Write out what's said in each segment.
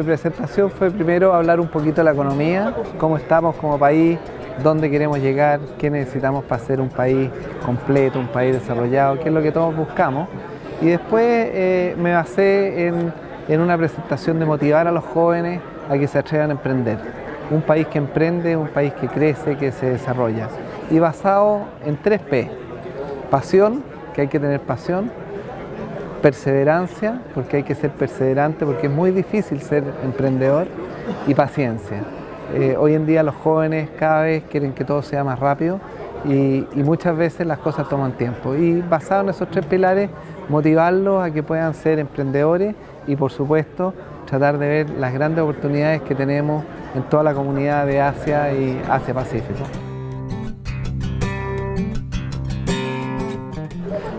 mi presentación fue primero hablar un poquito de la economía, cómo estamos como país, dónde queremos llegar, qué necesitamos para ser un país completo, un país desarrollado, qué es lo que todos buscamos. Y después eh, me basé en, en una presentación de motivar a los jóvenes a que se atrevan a emprender. Un país que emprende, un país que crece, que se desarrolla. Y basado en tres P. Pasión, que hay que tener pasión, perseverancia, porque hay que ser perseverante, porque es muy difícil ser emprendedor, y paciencia. Eh, hoy en día los jóvenes cada vez quieren que todo sea más rápido y, muchas veces las cosas toman tiempo. Y basado en esos tres pilares, motivarlos a que puedan ser emprendedores y por supuesto tratar de ver las grandes oportunidades que tenemos en toda la comunidad de Asia y Asia-Pacífico.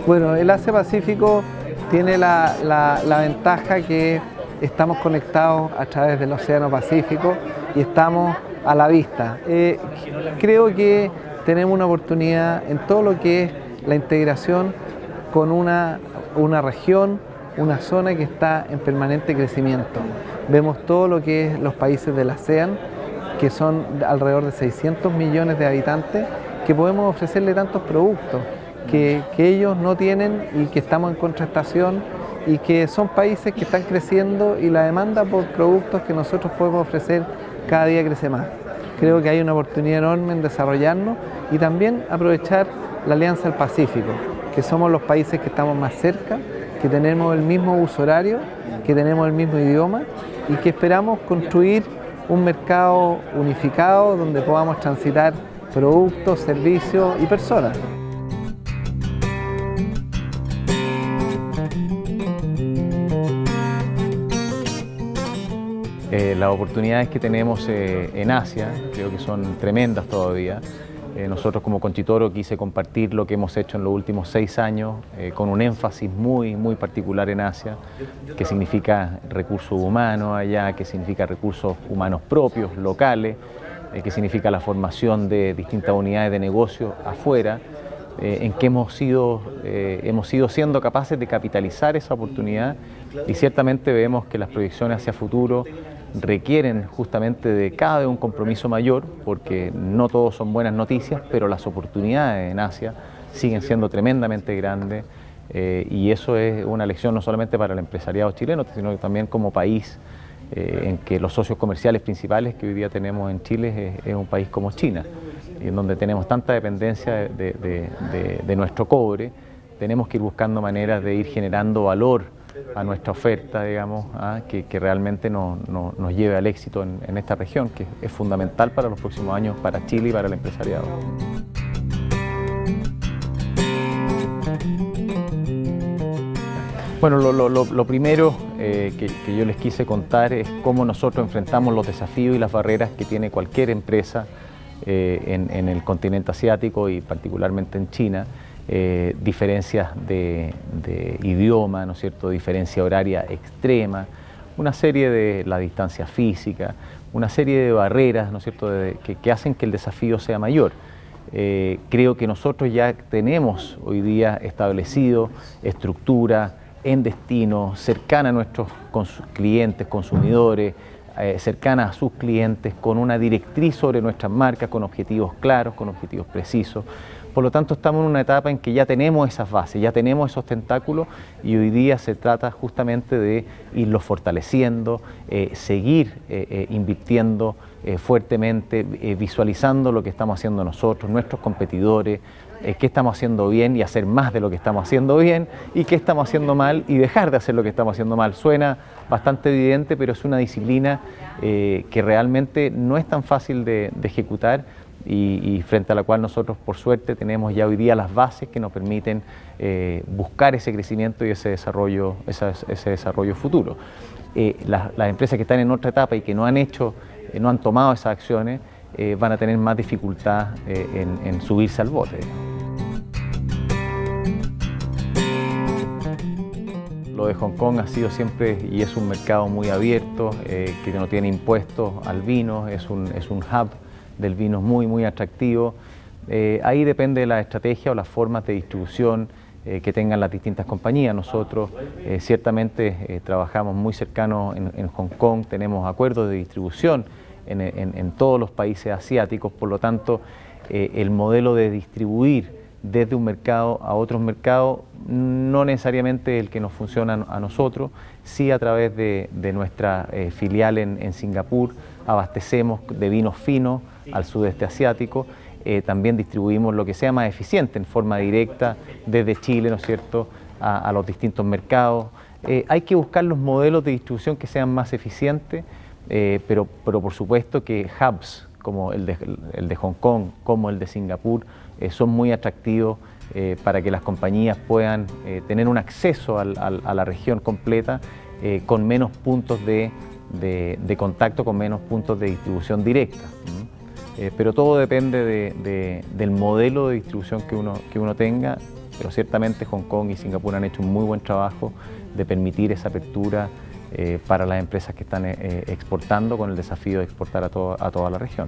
Bueno, el Asia-Pacífico tiene la, ventaja que estamos conectados a través del Océano Pacífico y estamos a la vista. Eh, creo que tenemos una oportunidad en todo lo que es la integración con una, una región, una zona que está en permanente crecimiento. Vemos todo lo que es los países del ASEAN, que son alrededor de 600 millones de habitantes, que podemos ofrecerle tantos productos que, ellos no tienen y que estamos en contrastación y que son países que están creciendo y la demanda por productos que nosotros podemos ofrecer cada día crece más. Creo que hay una oportunidad enorme en desarrollarnos y también aprovechar la Alianza del Pacífico, que somos los países que estamos más cerca, que tenemos el mismo uso horario, que tenemos el mismo idioma y que esperamos construir un mercado unificado donde podamos transitar productos, servicios y personas. Eh, las oportunidades que tenemos eh, en Asia creo que son tremendas todavía. Eh, nosotros como Conchitoro quise compartir lo que hemos hecho en los últimos seis años con un énfasis muy, muy particular en Asia, que significa recursos humanos allá, que significa recursos humanos propios, locales, que significa la formación de distintas unidades de negocio afuera, en que hemos sido, hemos sido siendo capaces de capitalizar esa oportunidad. Y ciertamente vemos que las proyecciones hacia futuro requieren justamente de cada vez un compromiso mayor, porque no todos son buenas noticias, pero las oportunidades en Asia siguen siendo tremendamente grandes. Eh, y eso es una lección no solamente para el empresariado chileno, sino también como país, eh, en que los socios comerciales principales que hoy día tenemos en Chile es, un país como China, en donde tenemos tanta dependencia de nuestro cobre, tenemos que ir buscando maneras de ir generando valor a nuestra oferta, digamos, ¿ah? que, realmente nos lleve al éxito en, esta región, que es fundamental para los próximos años para Chile y para el empresariado. Bueno, lo, primero eh, que, yo les quise contar es cómo nosotros enfrentamos los desafíos y las barreras que tiene cualquier empresa eh, en el continente asiático y particularmente en China, eh, diferencias de, idioma, ¿no es cierto?, diferencia horaria extrema, una serie de la distancia física, una serie de barreras, ¿no es cierto?, que, hacen que el desafío sea mayor. Eh, creo que nosotros ya tenemos hoy día establecido estructura en destino, cercana a nuestros clientes, consumidores, eh, cercana a sus clientes, con una directriz sobre nuestras marcas, con objetivos claros, con objetivos precisos. Por lo tanto, estamos en una etapa en que ya tenemos esas bases, ya tenemos esos tentáculos y hoy día se trata justamente de irlos fortaleciendo, eh, seguir eh, invirtiendo fuertemente, visualizando lo que estamos haciendo nosotros, nuestros competidores, qué estamos haciendo bien y hacer más de lo que estamos haciendo bien y qué estamos haciendo mal y dejar de hacer lo que estamos haciendo mal. Suena bastante evidente, pero es una disciplina que realmente no es tan fácil de ejecutar, y, frente a la cual nosotros por suerte tenemos ya hoy día las bases que nos permiten eh, buscar ese crecimiento y ese desarrollo, ese, desarrollo futuro. Eh, las, empresas que están en otra etapa y que no han hecho, eh, no han tomado esas acciones, van a tener más dificultad en, subirse al bote. Lo de Hong Kong ha sido siempre y es un mercado muy abierto, que no tiene impuestos al vino, es un, es un hub del vino muy, muy atractivo. Eh, ahí depende de la estrategia o las formas de distribución que tengan las distintas compañías. Nosotros ciertamente trabajamos muy cercanos en, Hong Kong, tenemos acuerdos de distribución en, todos los países asiáticos, por lo tanto el modelo de distribuir desde un mercado a otros mercados, no necesariamente el que nos funciona a nosotros, sí a través de, nuestra eh, filial en, Singapur, abastecemos de vinos finos al sudeste asiático, eh, también distribuimos lo que sea más eficiente en forma directa desde Chile, ¿no es cierto?, a, los distintos mercados. Eh, hay que buscar los modelos de distribución que sean más eficientes, pero, pero por supuesto que hubs como el de, de Hong Kong, como el de Singapur, eh, son muy atractivos eh, para que las compañías puedan eh, tener un acceso a la región completa con menos puntos de, contacto, con menos puntos de distribución directa. pero todo depende del modelo de distribución que uno, que uno tenga, pero ciertamente Hong Kong y Singapur han hecho un muy buen trabajo de permitir esa apertura para las empresas que están exportando con el desafío de exportar a, a toda la región.